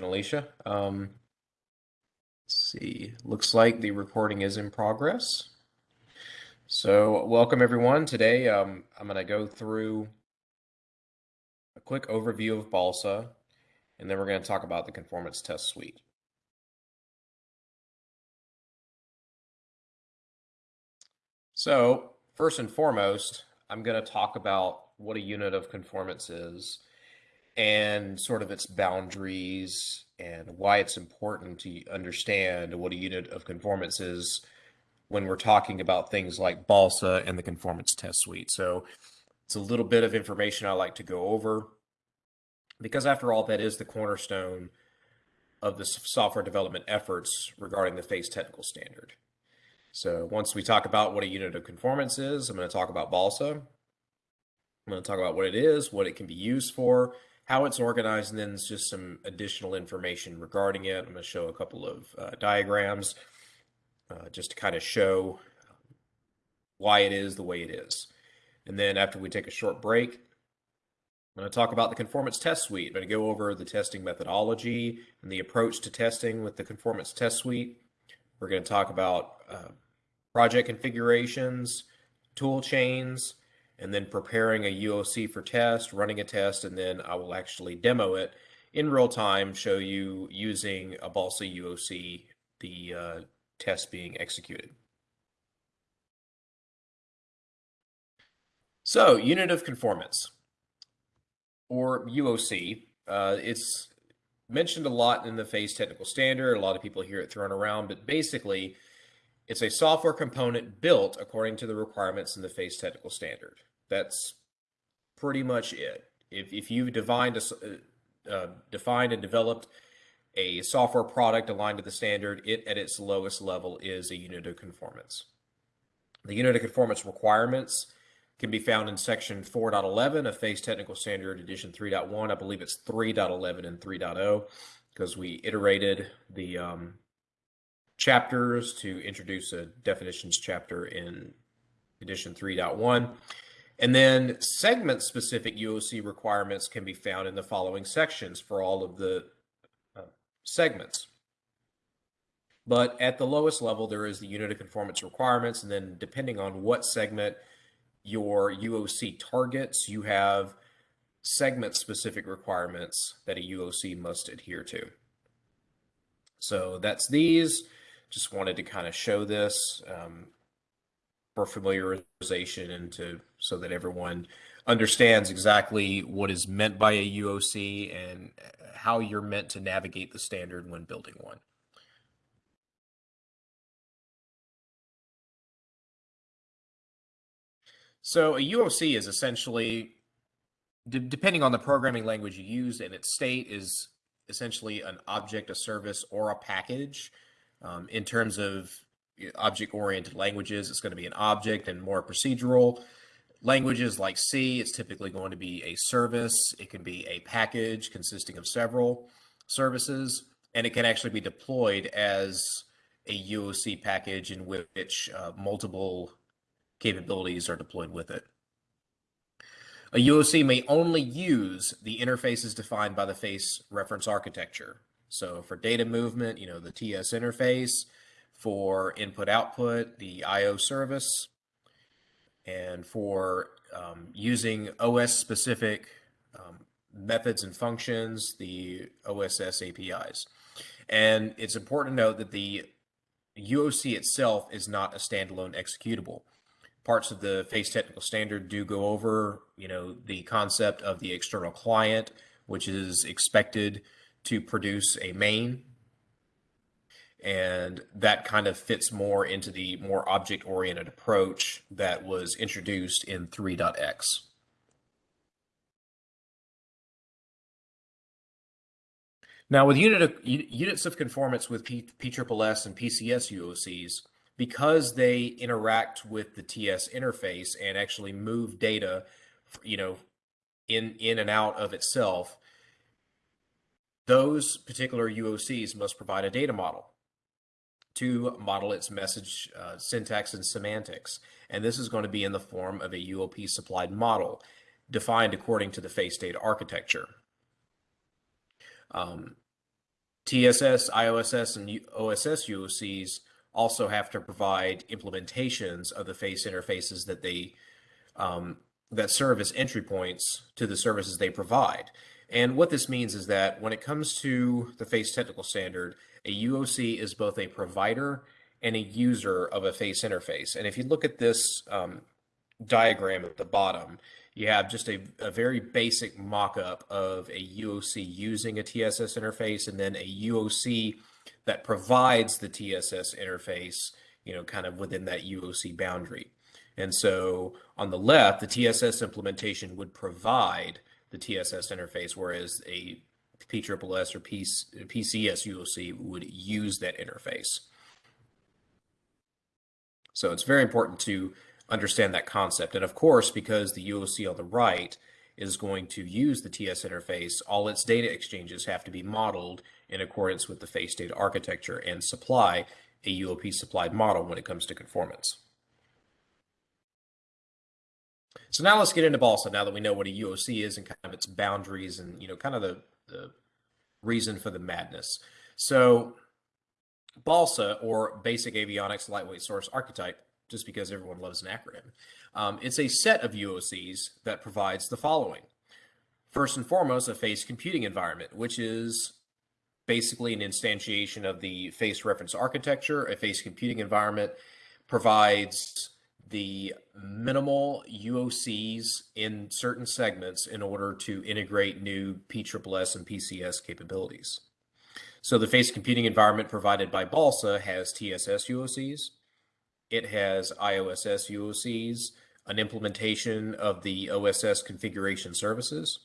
Alicia. Um, let's see, looks like the recording is in progress. So welcome everyone. Today um, I'm going to go through a quick overview of BALSA, and then we're going to talk about the conformance test suite. So first and foremost, I'm going to talk about what a unit of conformance is and sort of its boundaries and why it's important to understand what a unit of conformance is when we're talking about things like BALSA and the conformance test suite. So it's a little bit of information I like to go over because after all, that is the cornerstone of the software development efforts regarding the FACE technical standard. So once we talk about what a unit of conformance is, I'm going to talk about BALSA. I'm going to talk about what it is, what it can be used for, how it's organized, and then just some additional information regarding it. I'm going to show a couple of uh, diagrams uh, just to kind of show why it is the way it is. And then after we take a short break, I'm going to talk about the conformance test suite. I'm going to go over the testing methodology and the approach to testing with the conformance test suite. We're going to talk about uh, project configurations, tool chains, and then preparing a UOC for test, running a test, and then I will actually demo it in real time, show you using a Balsa UOC, the uh, test being executed. So, unit of conformance, or UOC, uh, it's mentioned a lot in the FACE technical standard. A lot of people hear it thrown around, but basically, it's a software component built according to the requirements in the FACE technical standard. That's pretty much it. If, if you've defined, a, uh, uh, defined and developed a software product aligned to the standard, it at its lowest level is a unit of conformance. The unit of conformance requirements can be found in section 4.11 of FACE Technical Standard Edition 3.1. I believe it's 3.11 and 3.0 because we iterated the um, chapters to introduce a definitions chapter in edition 3.1. And then segment specific UOC requirements can be found in the following sections for all of the uh, segments. But at the lowest level, there is the unit of conformance requirements. And then depending on what segment your UOC targets, you have segment specific requirements that a UOC must adhere to. So that's these. Just wanted to kind of show this um, for familiarization and to so that everyone understands exactly what is meant by a UOC and how you're meant to navigate the standard when building one. So a UOC is essentially, depending on the programming language you use and its state, is essentially an object, a service, or a package um, in terms of object-oriented languages, it's going to be an object and more procedural. Languages like C, it's typically going to be a service. It can be a package consisting of several services, and it can actually be deployed as a UOC package in which uh, multiple capabilities are deployed with it. A UOC may only use the interfaces defined by the FACE reference architecture. So for data movement, you know, the TS interface, for input output, the IO service, and for um, using OS specific um, methods and functions, the OSS APIs. And it's important to note that the UOC itself is not a standalone executable. Parts of the FACE technical standard do go over, you know, the concept of the external client, which is expected to produce a main. And that kind of fits more into the more object oriented approach that was introduced in 3.x. Now, with unit of, units of conformance with P, PSSS and PCS UOCs, because they interact with the TS interface and actually move data, you know, in in and out of itself, those particular UOCs must provide a data model to model its message uh, syntax and semantics. And this is going to be in the form of a UOP supplied model defined according to the face data architecture. Um, TSS, IOSS, and OSS UOCs also have to provide implementations of the face interfaces that they um, that serve as entry points to the services they provide. And what this means is that when it comes to the face technical standard, a UOC is both a provider and a user of a face interface. And if you look at this um, diagram at the bottom, you have just a, a very basic mock-up of a UOC using a TSS interface and then a UOC that provides the TSS interface, you know, kind of within that UOC boundary. And so on the left, the TSS implementation would provide the TSS interface, whereas a PSSS or PCS UOC would use that interface. So it's very important to understand that concept. And of course, because the UOC on the right is going to use the TS interface, all its data exchanges have to be modeled in accordance with the face data architecture and supply a UOP supplied model when it comes to conformance. So now let's get into BALSA now that we know what a UOC is and kind of its boundaries and, you know, kind of the, the reason for the madness. So BALSA, or Basic Avionics Lightweight Source Archetype, just because everyone loves an acronym. Um, it's a set of UOCs that provides the following. First and foremost, a face computing environment, which is basically an instantiation of the face reference architecture. A face computing environment provides the minimal UOCs in certain segments in order to integrate new PSSS and PCS capabilities. So the face computing environment provided by BALSA has TSS UOCs, it has IOSS UOCs, an implementation of the OSS configuration services.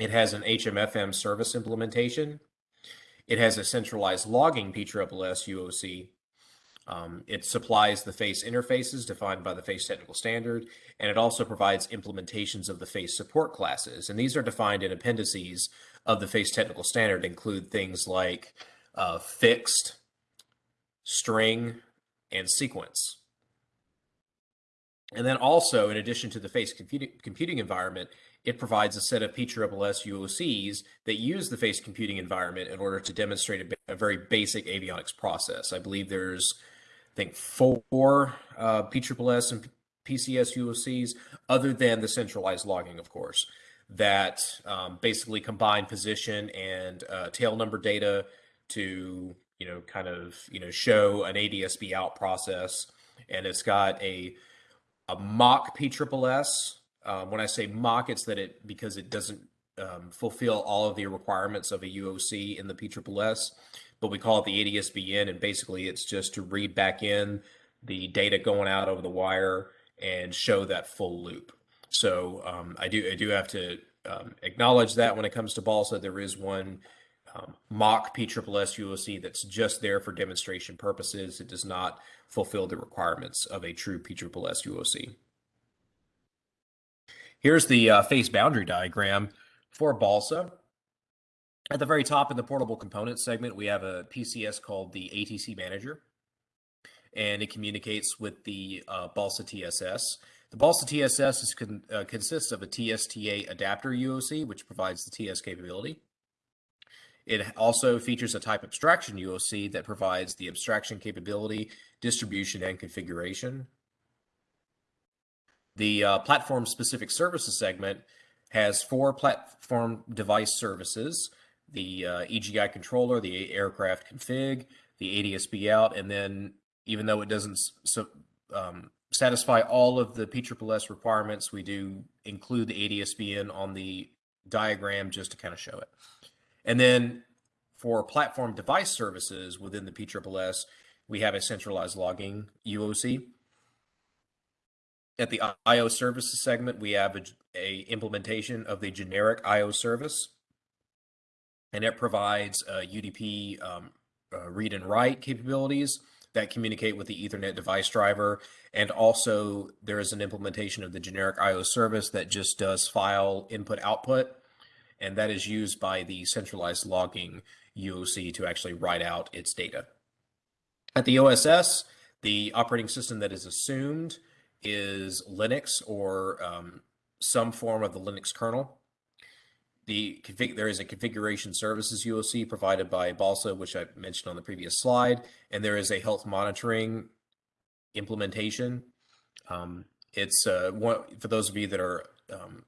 It has an HMFM service implementation. It has a centralized logging PSSS UOC. Um, it supplies the face interfaces defined by the face technical standard, and it also provides implementations of the face support classes. And these are defined in appendices of the face technical standard, include things like uh, fixed, string, and sequence. And then also, in addition to the face computing, environment, it provides a set of PSSS UOCs that use the face computing environment in order to demonstrate a, a very basic avionics process. I believe there's, think, four uh, PSSS and PCS UOCs, other than the centralized logging, of course, that um, basically combine position and uh, tail number data to you know, kind of, you know, show an ADSB out process. And it's got a, a mock PSSS. Um, when I say mock, it's that it, because it doesn't um, fulfill all of the requirements of a UOC in the PSSS, but we call it the ADSB in. And basically it's just to read back in the data going out over the wire and show that full loop. So um, I do I do have to um, acknowledge that when it comes to BALSA, there is one um, mock PSSS UOC that's just there for demonstration purposes. It does not fulfill the requirements of a true PSSS UOC. Here's the uh, face boundary diagram for BALSA. At the very top in the portable components segment, we have a PCS called the ATC Manager, and it communicates with the uh, BALSA TSS. The BALSA TSS con uh, consists of a TSTA adapter UOC, which provides the TS capability. It also features a type abstraction UOC that provides the abstraction capability, distribution, and configuration. The uh, platform specific services segment has four platform device services, the uh, EGI controller, the aircraft config, the ADSB out, and then even though it doesn't so, um, satisfy all of the PSSS requirements, we do include the ADSB in on the diagram just to kind of show it. And then for platform device services within the PSSS, we have a centralized logging UOC. At the IO services segment, we have a, a implementation of the generic IO service, and it provides uh, UDP um, uh, read and write capabilities that communicate with the Ethernet device driver. And also there is an implementation of the generic IO service that just does file input output and that is used by the centralized logging UOC to actually write out its data. At the OSS, the operating system that is assumed is Linux or um, some form of the Linux kernel. The config there is a configuration services UOC provided by Balsa, which I mentioned on the previous slide, and there is a health monitoring implementation. Um, it's uh, one for those of you that are um,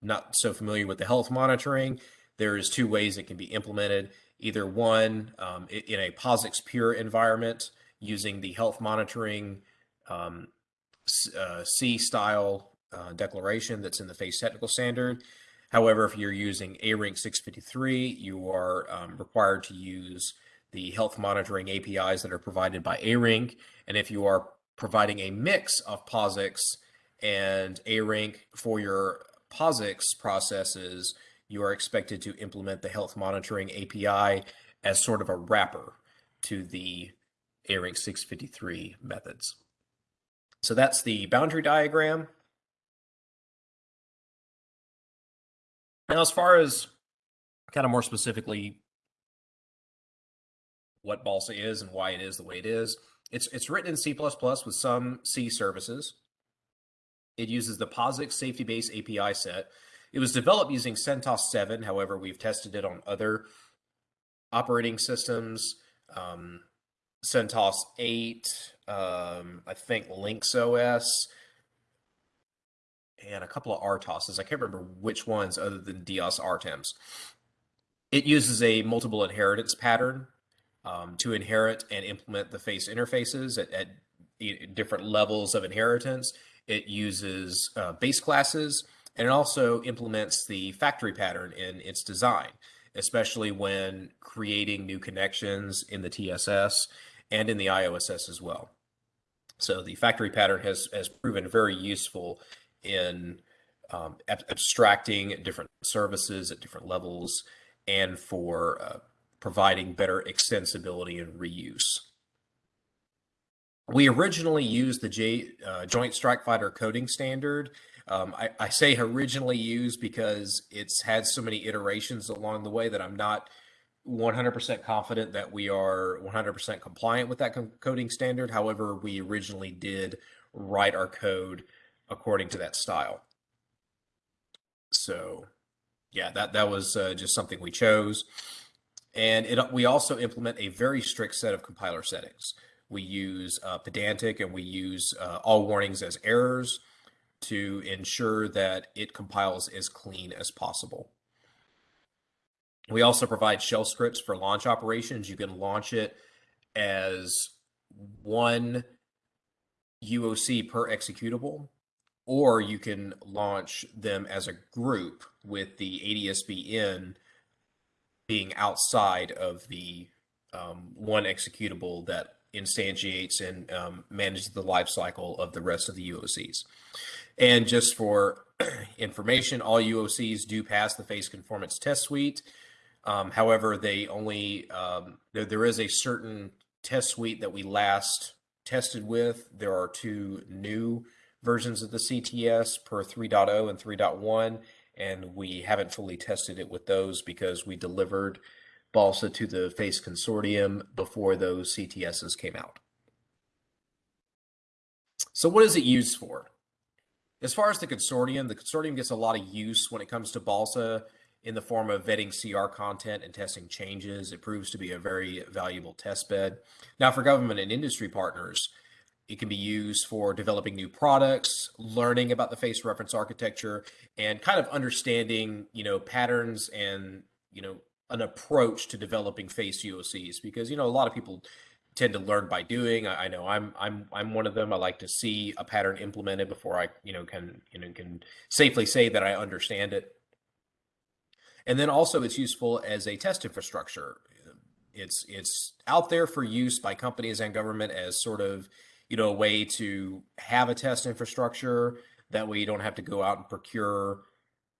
not so familiar with the health monitoring. There is two ways it can be implemented. Either one um, in a POSIX pure environment using the health monitoring um, uh, C style uh, declaration that's in the FACE technical standard. However, if you're using ARINC 653, you are um, required to use the health monitoring APIs that are provided by ARINC. And if you are providing a mix of POSIX and ARINC for your POSIX processes, you are expected to implement the health monitoring API as sort of a wrapper to the ARINC 653 methods. So that's the boundary diagram. Now, as far as kind of more specifically what Balsa is and why it is the way it is, it's it's written in C++ with some C services. It uses the POSIX safety base API set. It was developed using CentOS 7. However, we've tested it on other operating systems. Um, CentOS 8, um, I think Lynx OS, and a couple of RTOSs. I can't remember which ones other than DOS RTEMs. It uses a multiple inheritance pattern um, to inherit and implement the face interfaces at, at different levels of inheritance. It uses uh, base classes and it also implements the factory pattern in its design, especially when creating new connections in the TSS and in the IOSS as well. So the factory pattern has, has proven very useful in um, abstracting different services at different levels and for uh, providing better extensibility and reuse. We originally used the J, uh, Joint Strike Fighter coding standard. Um, I, I, say originally used because it's had so many iterations along the way that I'm not 100% confident that we are 100% compliant with that coding standard. However, we originally did write our code according to that style. So, yeah, that that was uh, just something we chose, and it we also implement a very strict set of compiler settings. We use uh, pedantic and we use uh, all warnings as errors to ensure that it compiles as clean as possible. We also provide shell scripts for launch operations. You can launch it as one UOC per executable or you can launch them as a group with the ADSB being outside of the um, one executable that instantiates and um, manages the life cycle of the rest of the UOCs. And just for information, all UOCs do pass the face conformance test suite. Um, however, they only um, there, there is a certain test suite that we last tested with. There are two new versions of the CTS per 3.0 and 3.1, and we haven't fully tested it with those because we delivered Balsa to the FACE consortium before those CTSs came out. So what is it used for? As far as the consortium, the consortium gets a lot of use when it comes to Balsa in the form of vetting CR content and testing changes. It proves to be a very valuable test bed. Now, for government and industry partners, it can be used for developing new products, learning about the face reference architecture, and kind of understanding, you know, patterns and, you know, an approach to developing face UOCs because, you know, a lot of people tend to learn by doing. I, I, know I'm I'm I'm one of them. I like to see a pattern implemented before I, you know, can you know can safely say that I understand it. And then also it's useful as a test infrastructure. It's it's out there for use by companies and government as sort of you know, a way to have a test infrastructure. That way you don't have to go out and procure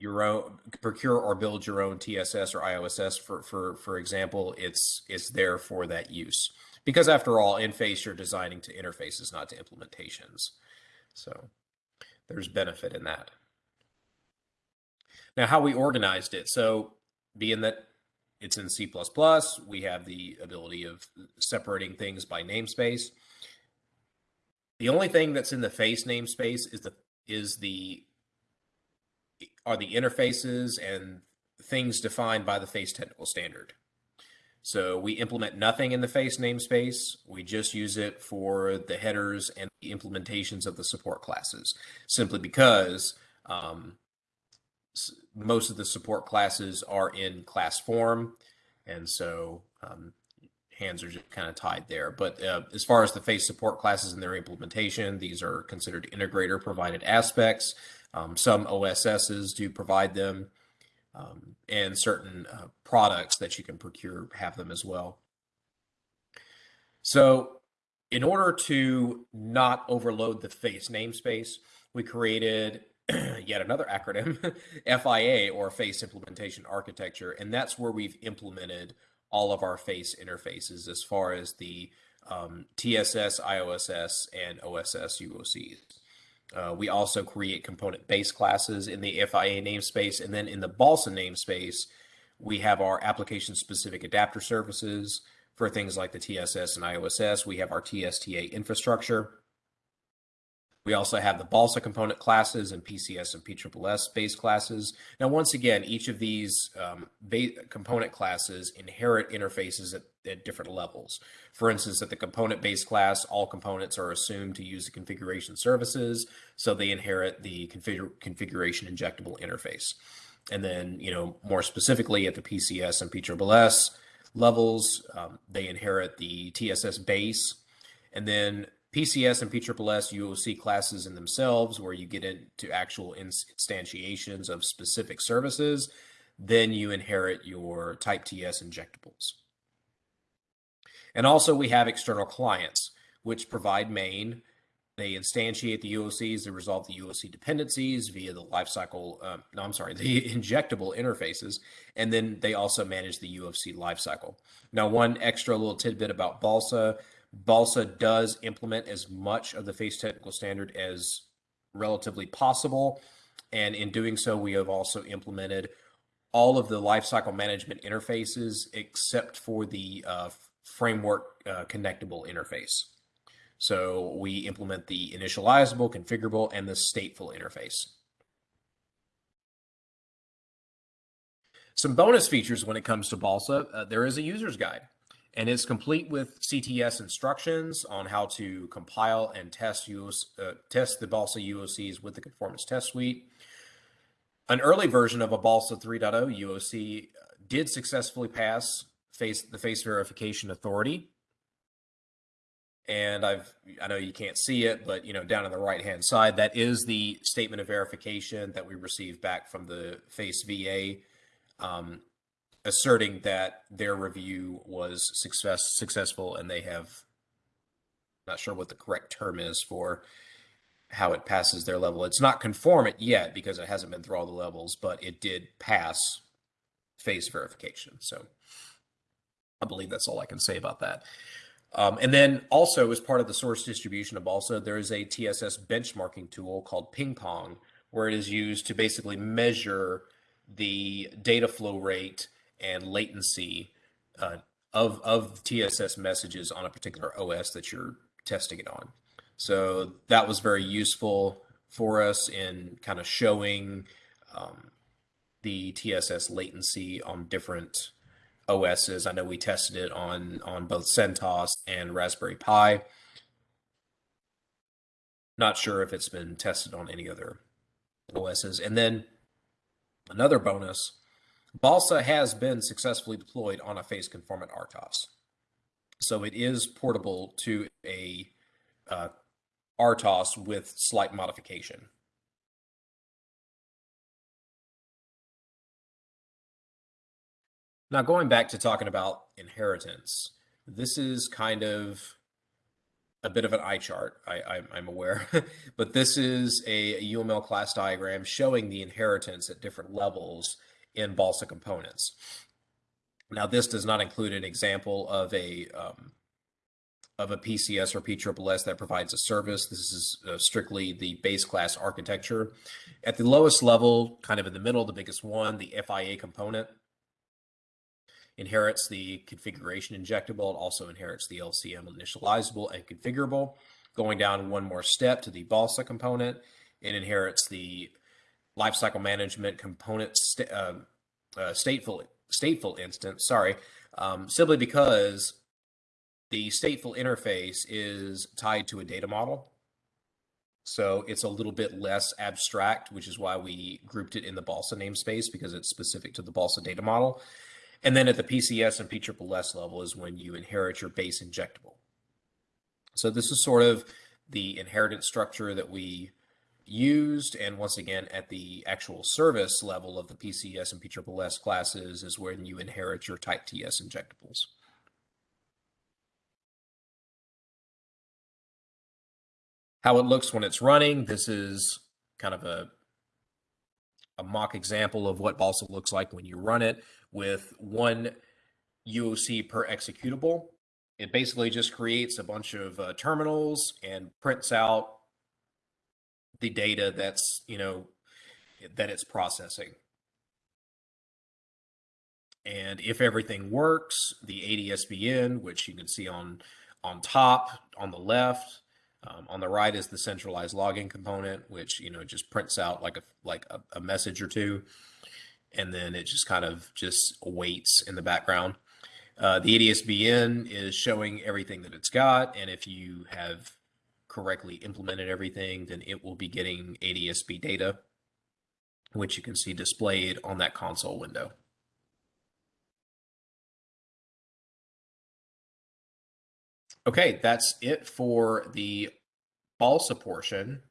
your own procure or build your own TSS or IOSS for for for example, it's it's there for that use. Because after all, in face you're designing to interfaces, not to implementations. So there's benefit in that. Now, how we organized it. So being that it's in C++, we have the ability of separating things by namespace. The only thing that's in the face namespace is the is the are the interfaces and things defined by the face technical standard. So we implement nothing in the face namespace. We just use it for the headers and implementations of the support classes, simply because um, most of the support classes are in class form. And so um, hands are just kind of tied there. But uh, as far as the face support classes and their implementation, these are considered integrator provided aspects. Um, some OSSs do provide them um, and certain uh, products that you can procure have them as well. So in order to not overload the face namespace, we created yet another acronym, FIA or Face Implementation Architecture. And that's where we've implemented all of our face interfaces as far as the um, TSS, IOSS, and OSS UOCs. Uh, we also create component base classes in the FIA namespace. And then in the Balsa namespace, we have our application specific adapter services for things like the TSS and IOSS. We have our TSTA infrastructure. We also have the Balsa component classes and PCS and PSSS base classes. Now, once again, each of these um, component classes inherit interfaces at, at, different levels. For instance, at the component base class, all components are assumed to use the configuration services, so they inherit the config configuration injectable interface. And then, you know, more specifically at the PCS and PSSS levels, um, they inherit the TSS base. And then PCS and PSSS UOC classes in themselves, where you get into actual instantiations of specific services, then you inherit your type TS injectables. And also we have external clients, which provide main. They instantiate the UOCs, they resolve the UOC dependencies via the lifecycle, uh, no, I'm sorry, the injectable interfaces, and then they also manage the UOC lifecycle. Now, one extra little tidbit about Balsa, Balsa does implement as much of the face technical standard as relatively possible. And in doing so, we have also implemented all of the lifecycle management interfaces except for the uh, framework uh, connectable interface. So we implement the initializable, configurable, and the stateful interface. Some bonus features when it comes to Balsa, uh, there is a user's guide and it's complete with CTS instructions on how to compile and test US, uh, test the Balsa UOCs with the conformance test suite. An early version of a Balsa 3.0 UOC uh, did successfully pass face the face verification authority. And I've I know you can't see it, but you know down on the right hand side, that is the statement of verification that we received back from the face VA. Um, asserting that their review was success successful and they have not sure what the correct term is for how it passes their level. It's not conformant yet because it hasn't been through all the levels, but it did pass face verification. So I believe that's all I can say about that. Um, and then also as part of the source distribution of Balsa, there is a TSS benchmarking tool called Ping Pong, where it is used to basically measure the data flow rate and latency uh, of of TSS messages on a particular OS that you're testing it on. So that was very useful for us in kind of showing um, the TSS latency on different OSs. I know we tested it on on both CentOS and Raspberry Pi. Not sure if it's been tested on any other OSs. And then another bonus Balsa has been successfully deployed on a face conformant RTOS. So it is portable to a uh, RTOS with slight modification. Now, going back to talking about inheritance, this is kind of a bit of an eye chart, I, am aware, but this is a UML class diagram showing the inheritance at different levels in balsa components. Now, this does not include an example of a um, of a PCS or PSSS that provides a service. This is uh, strictly the base class architecture. At the lowest level, kind of in the middle, the biggest one, the FIA component inherits the configuration injectable. It also inherits the LCM initializable and configurable. Going down one more step to the BALSA component, it inherits the lifecycle management components uh, uh, stateful stateful instance. Sorry, um, simply because the stateful interface is tied to a data model. So it's a little bit less abstract, which is why we grouped it in the Balsa namespace because it's specific to the Balsa data model. And then at the PCS and PSSS level is when you inherit your base injectable. So this is sort of the inheritance structure that we used. And once again, at the actual service level of the PCS and PSSS classes is when you inherit your type TS injectables. how it looks when it's running. This is kind of a, a mock example of what Balsa looks like when you run it with one UOC per executable. It basically just creates a bunch of uh, terminals and prints out the data that's, you know, that it's processing. And if everything works, the ADSB in, which you can see on on top on the left, um, on the right is the centralized logging component, which you know just prints out like a like a, a message or two, and then it just kind of just waits in the background. Uh, the ADSB in is showing everything that it's got, and if you have correctly implemented everything, then it will be getting ADSB data, which you can see displayed on that console window. Okay, that's it for the balsa portion.